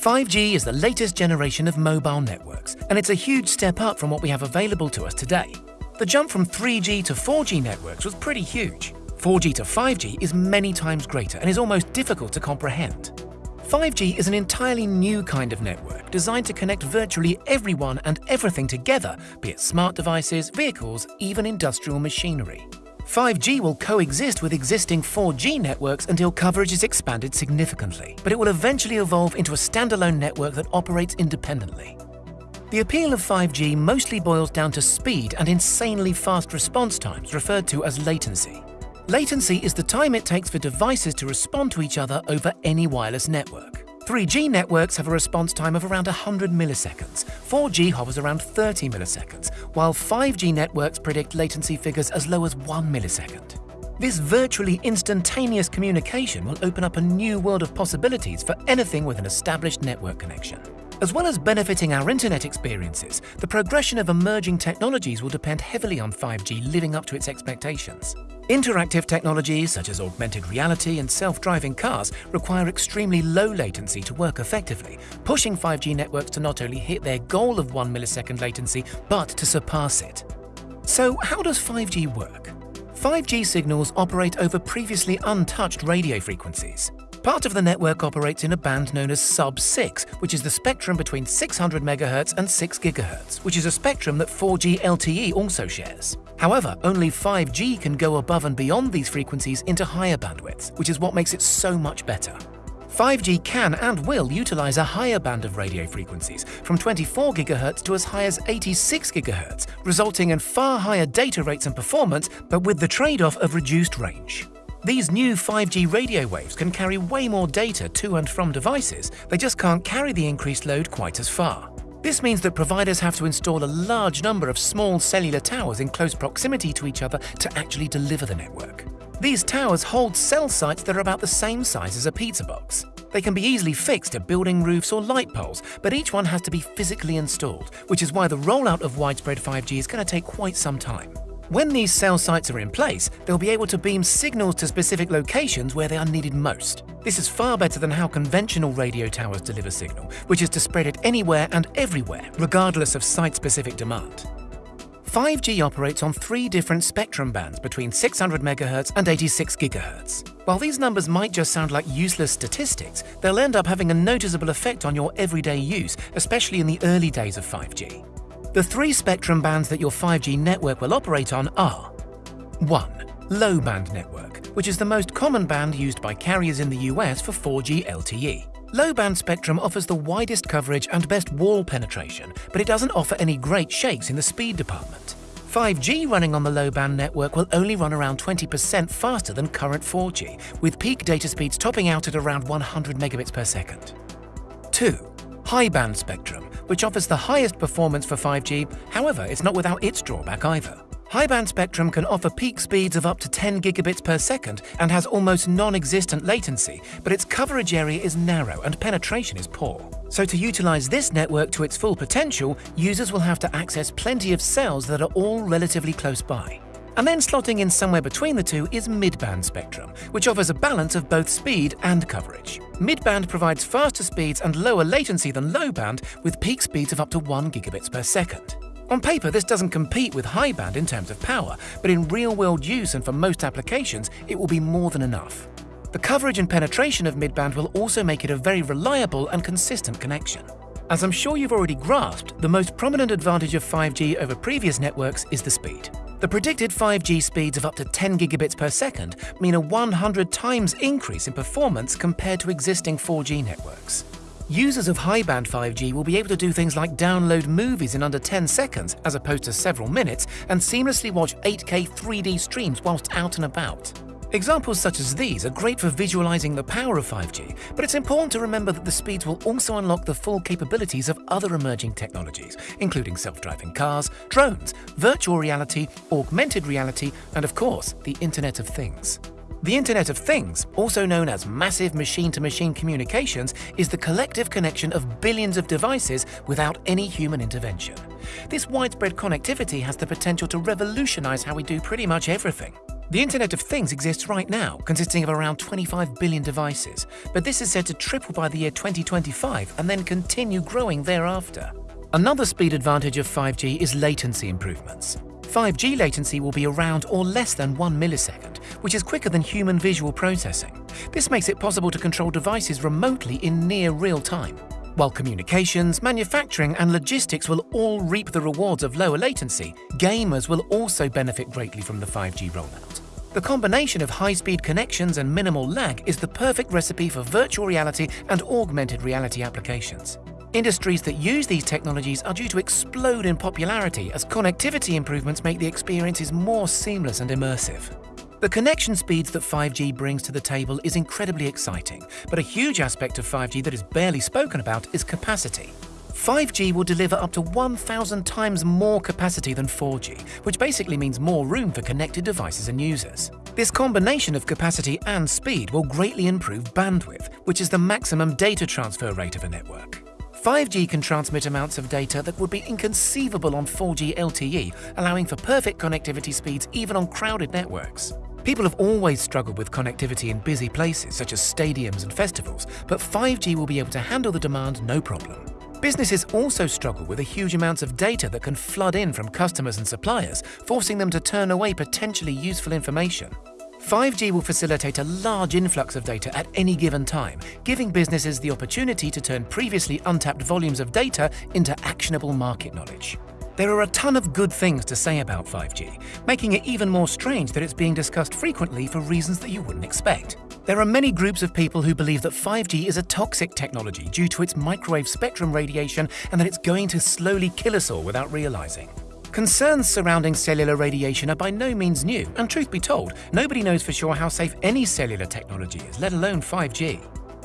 5G is the latest generation of mobile networks, and it's a huge step up from what we have available to us today. The jump from 3G to 4G networks was pretty huge. 4G to 5G is many times greater and is almost difficult to comprehend. 5G is an entirely new kind of network designed to connect virtually everyone and everything together, be it smart devices, vehicles, even industrial machinery. 5G will coexist with existing 4G networks until coverage is expanded significantly, but it will eventually evolve into a standalone network that operates independently. The appeal of 5G mostly boils down to speed and insanely fast response times, referred to as latency. Latency is the time it takes for devices to respond to each other over any wireless network. 3G networks have a response time of around 100 milliseconds, 4G hovers around 30 milliseconds, while 5G networks predict latency figures as low as 1 millisecond. This virtually instantaneous communication will open up a new world of possibilities for anything with an established network connection. As well as benefiting our internet experiences, the progression of emerging technologies will depend heavily on 5G living up to its expectations. Interactive technologies such as augmented reality and self-driving cars require extremely low latency to work effectively, pushing 5G networks to not only hit their goal of 1 millisecond latency, but to surpass it. So how does 5G work? 5G signals operate over previously untouched radio frequencies. Part of the network operates in a band known as sub-6, which is the spectrum between 600 MHz and 6 GHz, which is a spectrum that 4G LTE also shares. However, only 5G can go above and beyond these frequencies into higher bandwidths, which is what makes it so much better. 5G can and will utilize a higher band of radio frequencies, from 24 GHz to as high as 86 GHz, resulting in far higher data rates and performance, but with the trade-off of reduced range. These new 5G radio waves can carry way more data to and from devices, they just can't carry the increased load quite as far. This means that providers have to install a large number of small cellular towers in close proximity to each other to actually deliver the network. These towers hold cell sites that are about the same size as a pizza box. They can be easily fixed to building roofs or light poles, but each one has to be physically installed, which is why the rollout of widespread 5G is going to take quite some time. When these cell sites are in place, they'll be able to beam signals to specific locations where they are needed most. This is far better than how conventional radio towers deliver signal, which is to spread it anywhere and everywhere, regardless of site-specific demand. 5G operates on three different spectrum bands between 600 MHz and 86 GHz. While these numbers might just sound like useless statistics, they'll end up having a noticeable effect on your everyday use, especially in the early days of 5G. The three spectrum bands that your 5G network will operate on are 1. Low band network, which is the most common band used by carriers in the US for 4G LTE. Low band spectrum offers the widest coverage and best wall penetration, but it doesn't offer any great shakes in the speed department. 5G running on the low band network will only run around 20% faster than current 4G, with peak data speeds topping out at around 100 megabits per second. 2. High band spectrum, which offers the highest performance for 5G, however, it's not without its drawback either. High-band spectrum can offer peak speeds of up to 10 gigabits per second and has almost non-existent latency, but its coverage area is narrow and penetration is poor. So to utilize this network to its full potential, users will have to access plenty of cells that are all relatively close by. And then slotting in somewhere between the two is mid-band spectrum, which offers a balance of both speed and coverage. Mid-band provides faster speeds and lower latency than low-band, with peak speeds of up to 1 gigabits per second. On paper, this doesn't compete with high band in terms of power, but in real-world use and for most applications, it will be more than enough. The coverage and penetration of mid-band will also make it a very reliable and consistent connection. As I'm sure you've already grasped, the most prominent advantage of 5G over previous networks is the speed. The predicted 5G speeds of up to 10 gigabits per second mean a 100 times increase in performance compared to existing 4G networks. Users of high-band 5G will be able to do things like download movies in under 10 seconds as opposed to several minutes and seamlessly watch 8K 3D streams whilst out and about. Examples such as these are great for visualizing the power of 5G, but it's important to remember that the speeds will also unlock the full capabilities of other emerging technologies, including self-driving cars, drones, virtual reality, augmented reality, and of course, the Internet of Things. The Internet of Things, also known as massive machine-to-machine -machine communications, is the collective connection of billions of devices without any human intervention. This widespread connectivity has the potential to revolutionize how we do pretty much everything. The Internet of Things exists right now, consisting of around 25 billion devices, but this is said to triple by the year 2025 and then continue growing thereafter. Another speed advantage of 5G is latency improvements. 5G latency will be around or less than 1 millisecond, which is quicker than human visual processing. This makes it possible to control devices remotely in near real time. While communications, manufacturing and logistics will all reap the rewards of lower latency, gamers will also benefit greatly from the 5G rollout. The combination of high-speed connections and minimal lag is the perfect recipe for virtual reality and augmented reality applications. Industries that use these technologies are due to explode in popularity as connectivity improvements make the experiences more seamless and immersive. The connection speeds that 5G brings to the table is incredibly exciting, but a huge aspect of 5G that is barely spoken about is capacity. 5G will deliver up to 1,000 times more capacity than 4G, which basically means more room for connected devices and users. This combination of capacity and speed will greatly improve bandwidth, which is the maximum data transfer rate of a network. 5G can transmit amounts of data that would be inconceivable on 4G LTE, allowing for perfect connectivity speeds even on crowded networks. People have always struggled with connectivity in busy places such as stadiums and festivals, but 5G will be able to handle the demand no problem. Businesses also struggle with the huge amounts of data that can flood in from customers and suppliers, forcing them to turn away potentially useful information. 5G will facilitate a large influx of data at any given time, giving businesses the opportunity to turn previously untapped volumes of data into actionable market knowledge. There are a ton of good things to say about 5G, making it even more strange that it's being discussed frequently for reasons that you wouldn't expect. There are many groups of people who believe that 5G is a toxic technology due to its microwave spectrum radiation and that it's going to slowly kill us all without realizing. Concerns surrounding cellular radiation are by no means new, and truth be told, nobody knows for sure how safe any cellular technology is, let alone 5G.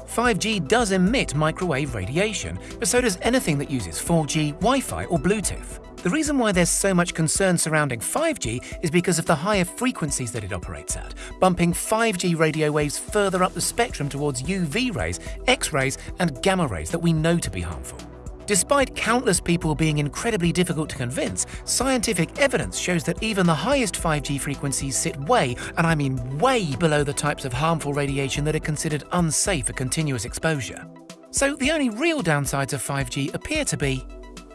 5G does emit microwave radiation, but so does anything that uses 4G, Wi-Fi or Bluetooth. The reason why there's so much concern surrounding 5G is because of the higher frequencies that it operates at, bumping 5G radio waves further up the spectrum towards UV rays, X-rays and gamma rays that we know to be harmful. Despite countless people being incredibly difficult to convince, scientific evidence shows that even the highest 5G frequencies sit way, and I mean way below the types of harmful radiation that are considered unsafe for continuous exposure. So the only real downsides of 5G appear to be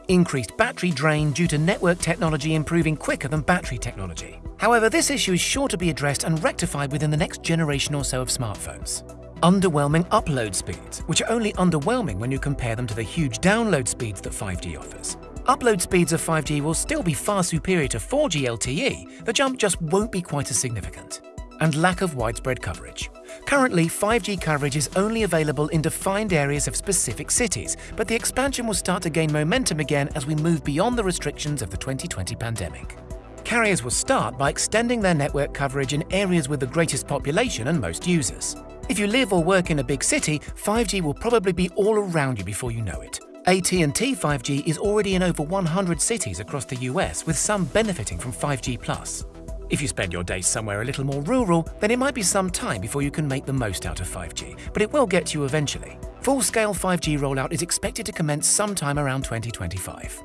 increased battery drain due to network technology improving quicker than battery technology. However, this issue is sure to be addressed and rectified within the next generation or so of smartphones. Underwhelming upload speeds, which are only underwhelming when you compare them to the huge download speeds that 5G offers. Upload speeds of 5G will still be far superior to 4G LTE, the jump just won't be quite as significant. And lack of widespread coverage. Currently, 5G coverage is only available in defined areas of specific cities, but the expansion will start to gain momentum again as we move beyond the restrictions of the 2020 pandemic. Carriers will start by extending their network coverage in areas with the greatest population and most users. If you live or work in a big city, 5G will probably be all around you before you know it. AT&T 5G is already in over 100 cities across the US, with some benefiting from 5G+. If you spend your days somewhere a little more rural, then it might be some time before you can make the most out of 5G, but it will get to you eventually. Full-scale 5G rollout is expected to commence sometime around 2025.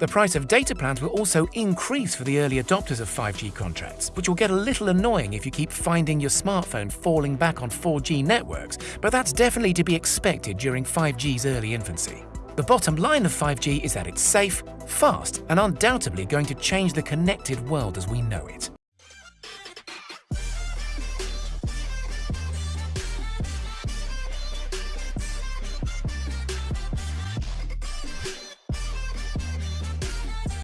The price of data plans will also increase for the early adopters of 5G contracts, which will get a little annoying if you keep finding your smartphone falling back on 4G networks, but that's definitely to be expected during 5G's early infancy. The bottom line of 5G is that it's safe, fast, and undoubtedly going to change the connected world as we know it.